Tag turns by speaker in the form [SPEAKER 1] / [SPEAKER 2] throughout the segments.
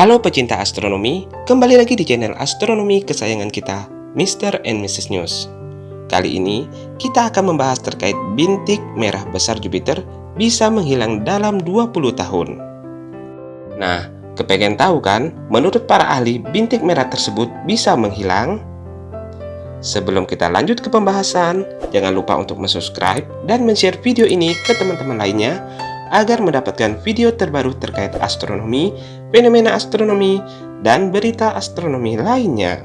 [SPEAKER 1] Halo pecinta astronomi, kembali lagi di channel astronomi kesayangan kita, Mr. and Mrs. News. Kali ini, kita akan membahas terkait bintik merah besar Jupiter bisa menghilang dalam 20 tahun. Nah, kepengen tahu kan, menurut para ahli, bintik merah tersebut bisa menghilang? Sebelum kita lanjut ke pembahasan, jangan lupa untuk subscribe dan share video ini ke teman-teman lainnya agar mendapatkan video terbaru terkait astronomi, fenomena astronomi, dan berita astronomi lainnya.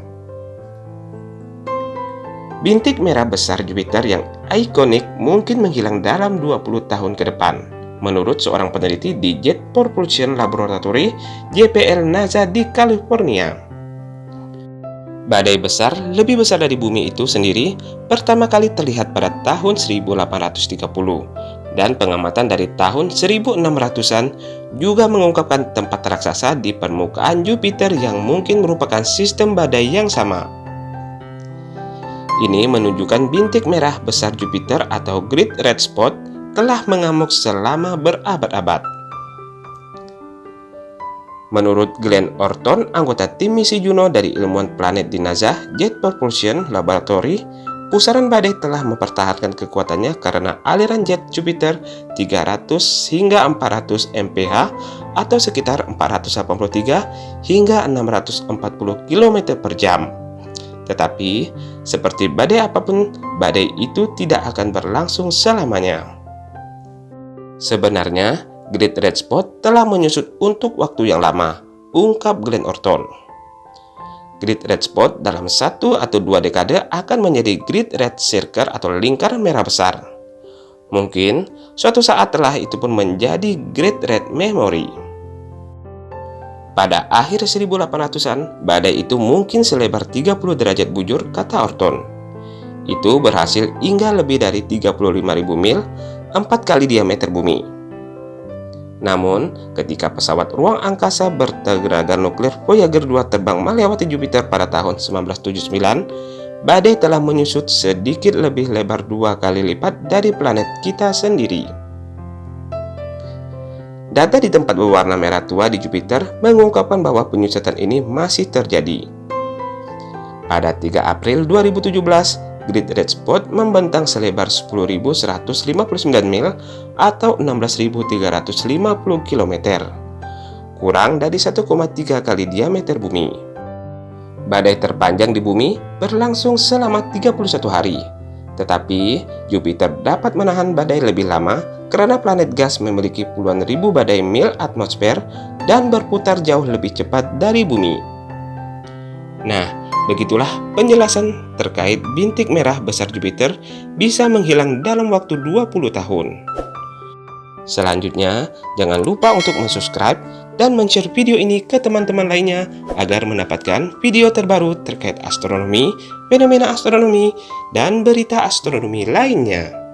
[SPEAKER 1] Bintik merah besar Jupiter yang ikonik mungkin menghilang dalam 20 tahun ke depan, menurut seorang peneliti di Jet Propulsion Laboratory JPL NASA di California. Badai besar lebih besar dari bumi itu sendiri pertama kali terlihat pada tahun 1830 dan pengamatan dari tahun 1600-an juga mengungkapkan tempat raksasa di permukaan Jupiter yang mungkin merupakan sistem badai yang sama. Ini menunjukkan bintik merah besar Jupiter atau Great Red Spot telah mengamuk selama berabad-abad. Menurut Glenn Orton, anggota tim misi Juno dari ilmuwan planet di NASA Jet Propulsion Laboratory, Pusaran badai telah mempertahankan kekuatannya karena aliran jet Jupiter 300 hingga 400 mph atau sekitar 483 hingga 640 km per jam. Tetapi, seperti badai apa pun, badai itu tidak akan berlangsung selamanya. Sebenarnya, Great Red Spot telah menyusut untuk waktu yang lama, ungkap Glenn Orton. Grid red spot dalam satu atau dua dekade akan menjadi grid red circle atau lingkaran merah besar. Mungkin suatu saat telah itu pun menjadi grid red memory. Pada akhir 1800-an, badai itu mungkin selebar 30 derajat bujur, kata Orton. Itu berhasil hingga lebih dari 35.000 mil, 4 kali diameter bumi. Namun, ketika pesawat ruang angkasa bertenaga nuklir Voyager 2 terbang melewati Jupiter pada tahun 1979, badai telah menyusut sedikit lebih lebar dua kali lipat dari planet kita sendiri. Data di tempat berwarna merah tua di Jupiter mengungkapkan bahwa penyusutan ini masih terjadi. Pada 3 April 2017, Great Red Spot membentang selebar 10.159 mil atau 16.350 km, kurang dari 1,3 kali diameter bumi. Badai terpanjang di bumi berlangsung selama 31 hari, tetapi Jupiter dapat menahan badai lebih lama karena planet gas memiliki puluhan ribu badai mil atmosfer dan berputar jauh lebih cepat dari bumi. Nah, Begitulah penjelasan terkait bintik merah besar Jupiter bisa menghilang dalam waktu 20 tahun. Selanjutnya, jangan lupa untuk subscribe dan share video ini ke teman-teman lainnya agar mendapatkan video terbaru terkait astronomi, fenomena astronomi, dan berita astronomi lainnya.